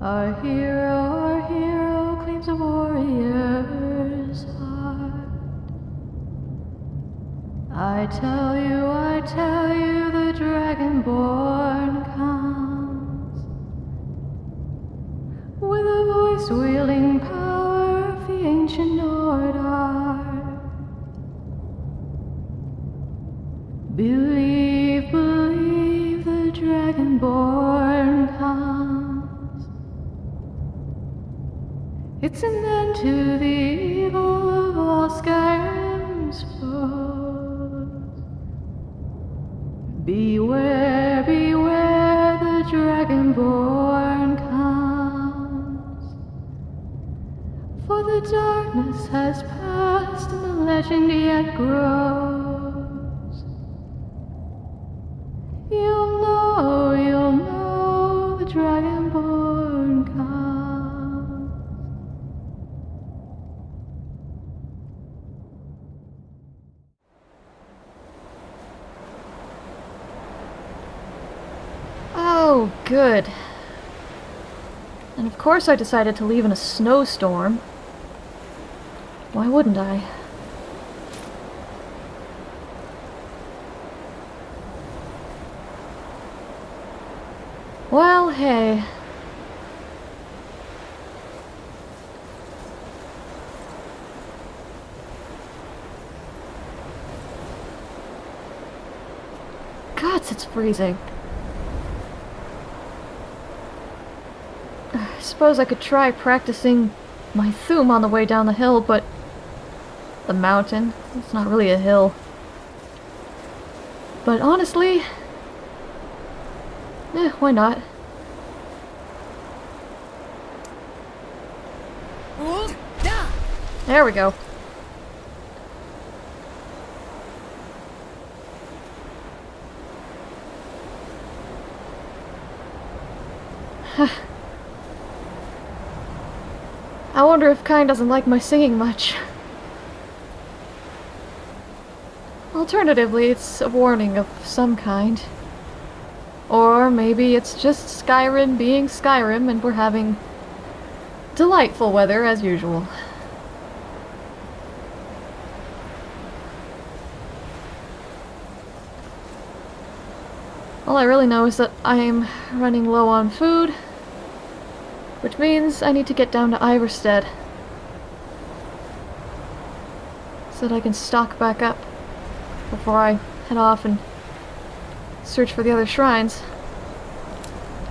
Our hero, our hero claims a warrior's heart. I tell you, I tell you, the dragonborn comes with a voice wielding power of the ancient Nord art. Believe, believe, the dragonborn It's an end to the evil of all Skyrim's foes. Beware, beware, the dragonborn comes. For the darkness has passed and the legend yet grows. You'll know, you'll know the dragonborn comes. Oh, good. And of course I decided to leave in a snowstorm. Why wouldn't I? Well, hey. Gods, it's freezing. I suppose I could try practicing my Thu'um on the way down the hill, but the mountain, it's not really a hill. But honestly, eh, why not? There we go. I wonder if Kyne doesn't like my singing much. Alternatively, it's a warning of some kind. Or maybe it's just Skyrim being Skyrim and we're having delightful weather as usual. All I really know is that I'm running low on food, which means I need to get down to Ivarstead so that I can stock back up before I head off and search for the other shrines.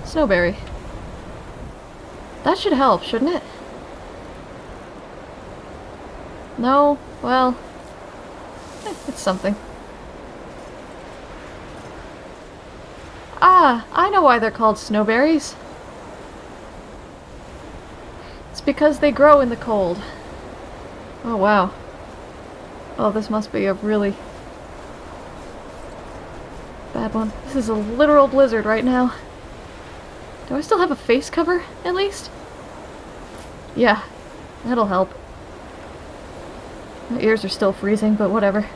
Snowberry. That should help, shouldn't it? No? Well... eh, it's something. Ah, I know why they're called snowberries. It's because they grow in the cold. Oh, wow. Oh, this must be a really bad one. This is a literal blizzard right now. Do I still have a face cover, at least? Yeah, that'll help. My ears are still freezing, but whatever.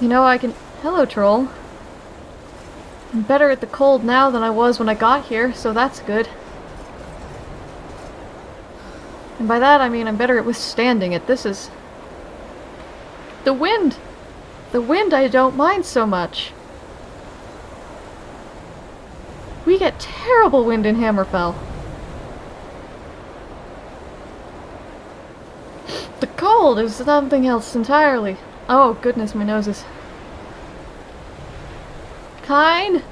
You know, I can... Hello, troll. I'm better at the cold now than I was when I got here, so that's good. And by that I mean I'm better at withstanding it. This is... The wind! The wind I don't mind so much. We get terrible wind in Hammerfell. The cold is something else entirely. Oh, goodness, my nose is... Kyne?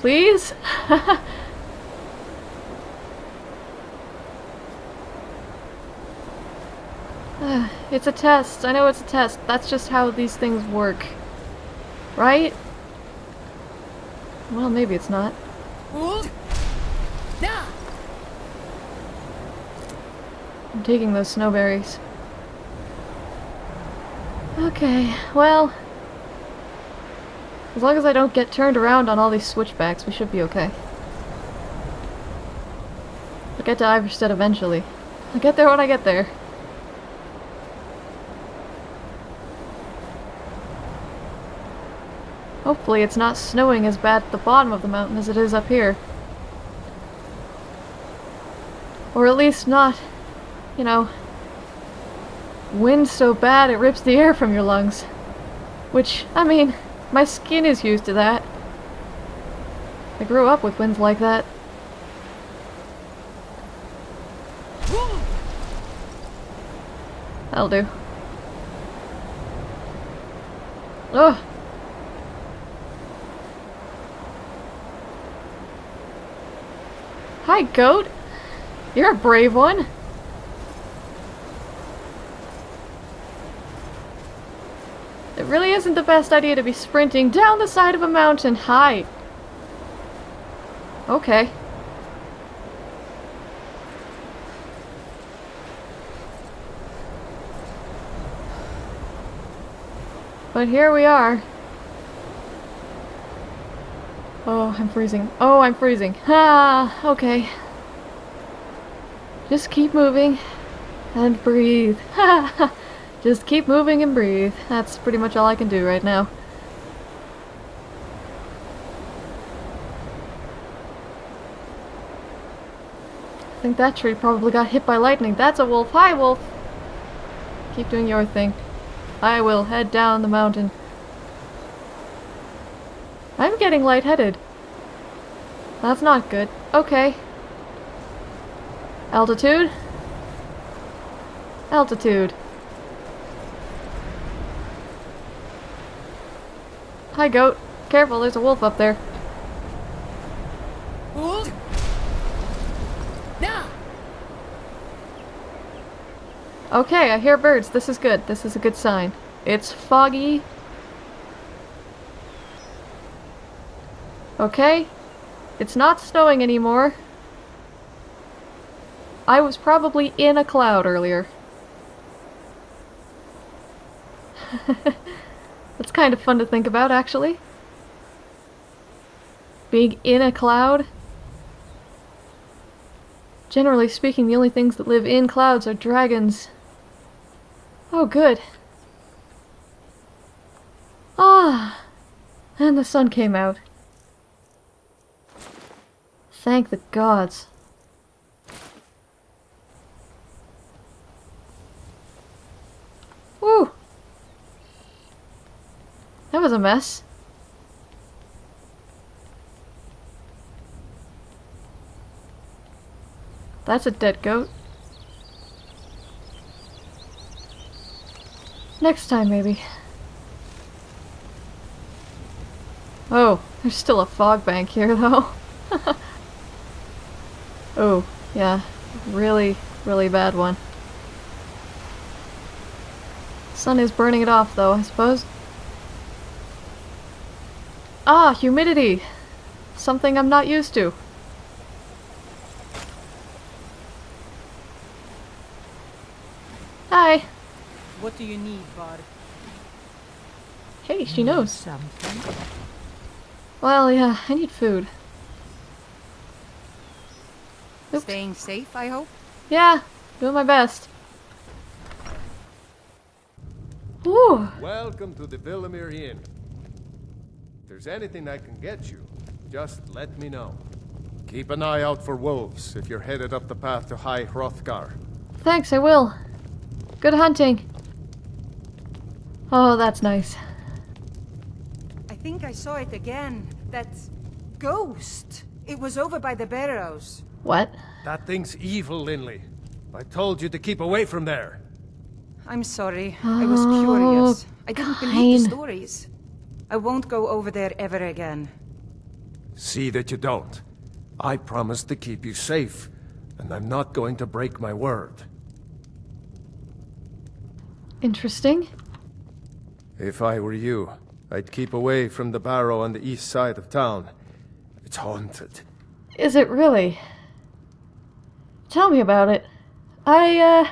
Please? It's a test. I know it's a test. That's just how these things work. Right? Well, maybe it's not. I'm taking those snowberries. Okay, well... As long as I don't get turned around on all these switchbacks, we should be okay. I'll get to Ivarstead eventually. I'll get there when I get there. Hopefully it's not snowing as bad at the bottom of the mountain as it is up here. Or at least not, you know, wind so bad it rips the air from your lungs. Which, I mean, my skin is used to that. I grew up with winds like that. That'll do. Ugh. Hi, goat. You're a brave one. Really isn't the best idea to be sprinting down the side of a mountain. Hi. Okay. But here we are. Oh, I'm freezing. Oh, I'm freezing. Ah, okay. Just keep moving and breathe. Just keep moving and breathe. That's pretty much all I can do right now. I think that tree probably got hit by lightning. That's a wolf. Hi, wolf! Keep doing your thing. I will head down the mountain. I'm getting lightheaded. That's not good. Okay. Altitude? Altitude. Hi, goat. Careful, there's a wolf up there. Okay, I hear birds. This is good. This is a good sign. It's foggy. Okay. It's not snowing anymore. I was probably in a cloud earlier. That's kind of fun to think about, actually. Being in a cloud. Generally speaking, the only things that live in clouds are dragons. Oh, good. Ah, and the sun came out. Thank the gods. That was a mess. That's a dead goat. Next time, maybe. Oh, there's still a fog bank here, though. oh, yeah. Really, really bad one. Sun is burning it off, though, I suppose. Ah, humidity! Something I'm not used to. Hi! What do you need, bud? Hey, she knows. Something. Well, yeah, I need food. Oops. Staying safe, I hope? Yeah, doing my best. Ooh, Welcome to the Vilemyr Inn. If there's anything I can get you, just let me know. Keep an eye out for wolves if you're headed up the path to High Hrothgar. thanks, I will. Good hunting. Oh, that's nice. I think I saw it again. That ghost. It was over by the barrows. What? That thing's evil, Lynly. I told you to keep away from there. I'm sorry. I was Oh, curious. I didn't believe the oh, stories. I won't go over there ever again. See that you don't. I promised to keep you safe, and I'm not going to break my word. Interesting. If I were you, I'd keep away from the barrow on the east side of town. It's haunted. Is it really? Tell me about it. I, uh...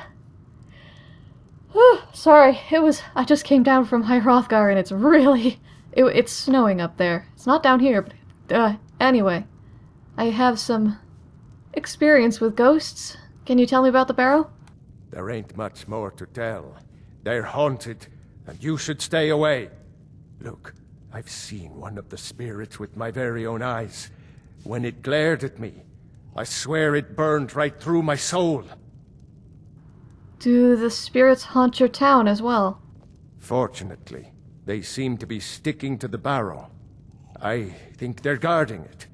whew, sorry, it was... I just came down from High Hrothgar and it's really... It, it's snowing up there. It's not down here, but... Uh, anyway. I have some... experience with ghosts. Can you tell me about the barrow? There ain't much more to tell. They're haunted, and you should stay away. Look, I've seen one of the spirits with my very own eyes. When it glared at me, I swear it burned right through my soul. Do the spirits haunt your town as well? Fortunately, they seem to be sticking to the barrow. I think they're guarding it.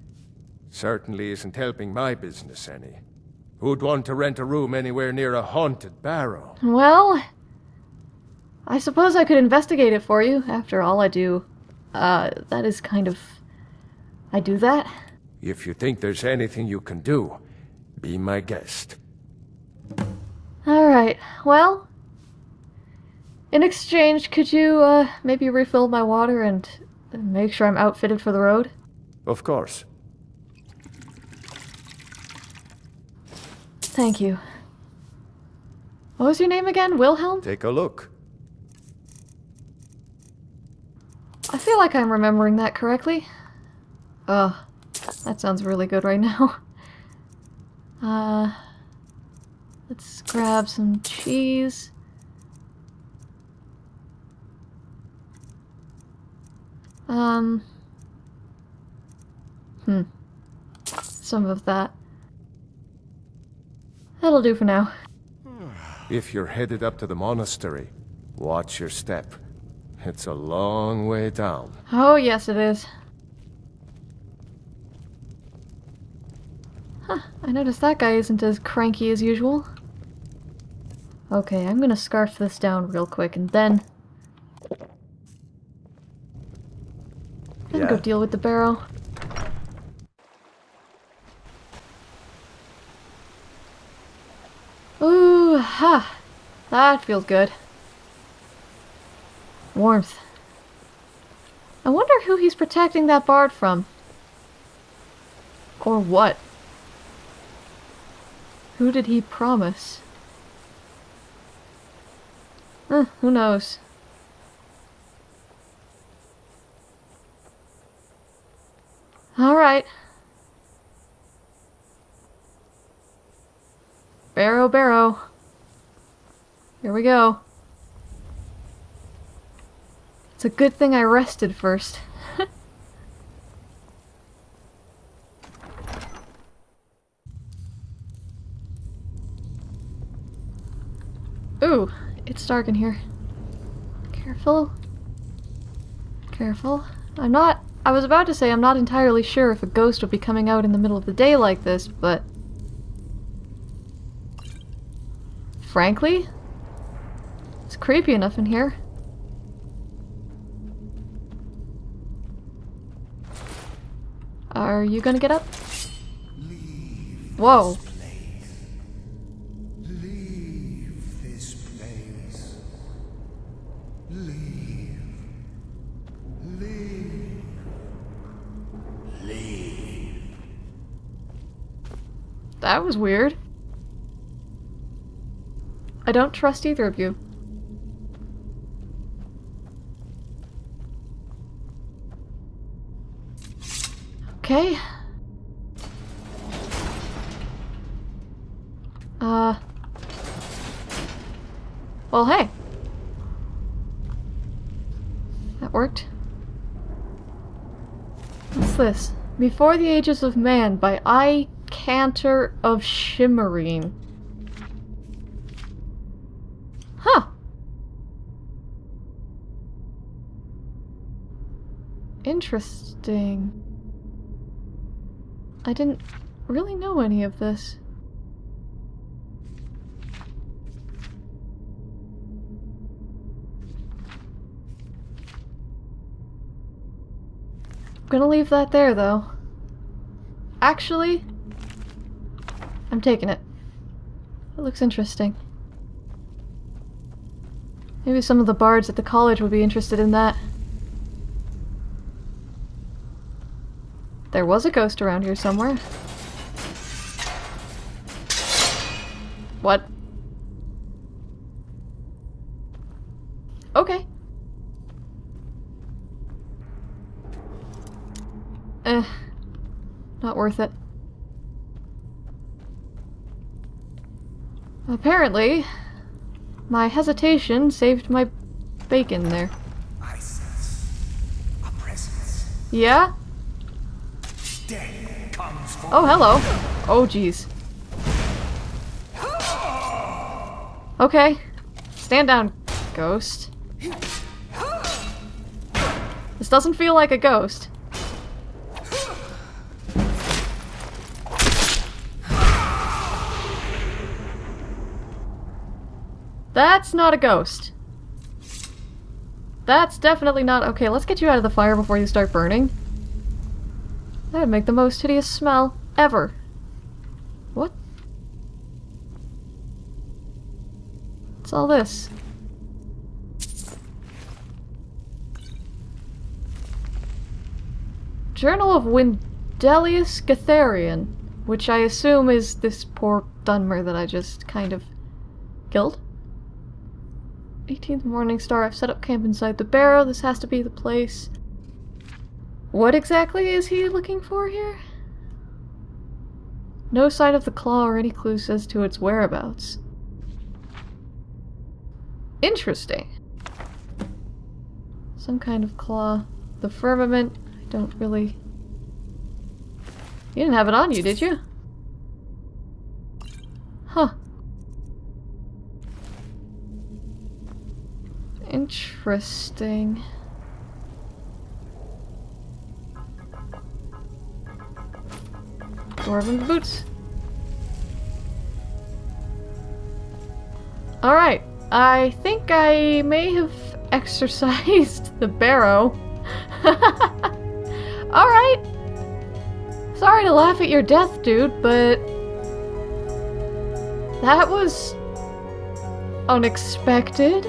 Certainly isn't helping my business any. Who'd want to rent a room anywhere near a haunted barrow? Well, I suppose I could investigate it for you. After all, I do. Uh, that is kind of. I do that. If you think there's anything you can do, be my guest. Alright, well. In exchange, could you, uh, maybe refill my water and make sure I'm outfitted for the road? Of course. Thank you. What was your name again? Wilhelm? Take a look. I feel like I'm remembering that correctly. Ugh, that sounds really good right now. Uh, let's grab some cheese. Um, hmm, some of that. That'll do for now. If you're headed up to the monastery, watch your step. It's a long way down. Oh, yes, it is. Huh, I noticed that guy isn't as cranky as usual. Okay, I'm gonna scarf this down real quick and then... Then go deal with the barrel. Ooh, ha! That feels good. Warmth. I wonder who he's protecting that bard from. Or what? Who did he promise? Eh, who knows? Alright. Barrow, barrow. Here we go. It's a good thing I rested first. Ooh, it's dark in here. Careful. Careful. I'm not. I was about to say I'm not entirely sure if a ghost would be coming out in the middle of the day like this, but. Frankly, it's creepy enough in here. Are you gonna get up? Whoa. That was weird. I don't trust either of you. Okay. Uh. Well, hey. That worked. What's this? Before the Ages of Man by Aicantar Cantor of Shimerene. Huh. Interesting. I didn't really know any of this. I'm gonna leave that there, though. Actually, I'm taking it. It looks interesting. Maybe some of the bards at the college would be interested in that. There was a ghost around here somewhere. What? Okay. Eh. Not worth it. Apparently, my hesitation saved my bacon there. I sense a Yeah? Comes Oh, hello. Oh, jeez. Okay. Stand down, ghost. This doesn't feel like a ghost. That's not a ghost. That's definitely not- okay, let's get you out of the fire before you start burning. That would make the most hideous smell ever. What? What's all this? Journal of Wendelius Gatharian, which I assume is this poor Dunmer that I just kind of killed. 18th Morning Star, I've set up camp inside the barrow. This has to be the place. What exactly is he looking for here? No sign of the claw or any clues as to its whereabouts. Interesting. Some kind of claw. The firmament, I don't really... You didn't have it on you, did you? Huh. Interesting. Dwarven boots. Alright, I think I may have exercised the barrow. Alright. Sorry to laugh at your death, dude, but... That was... unexpected.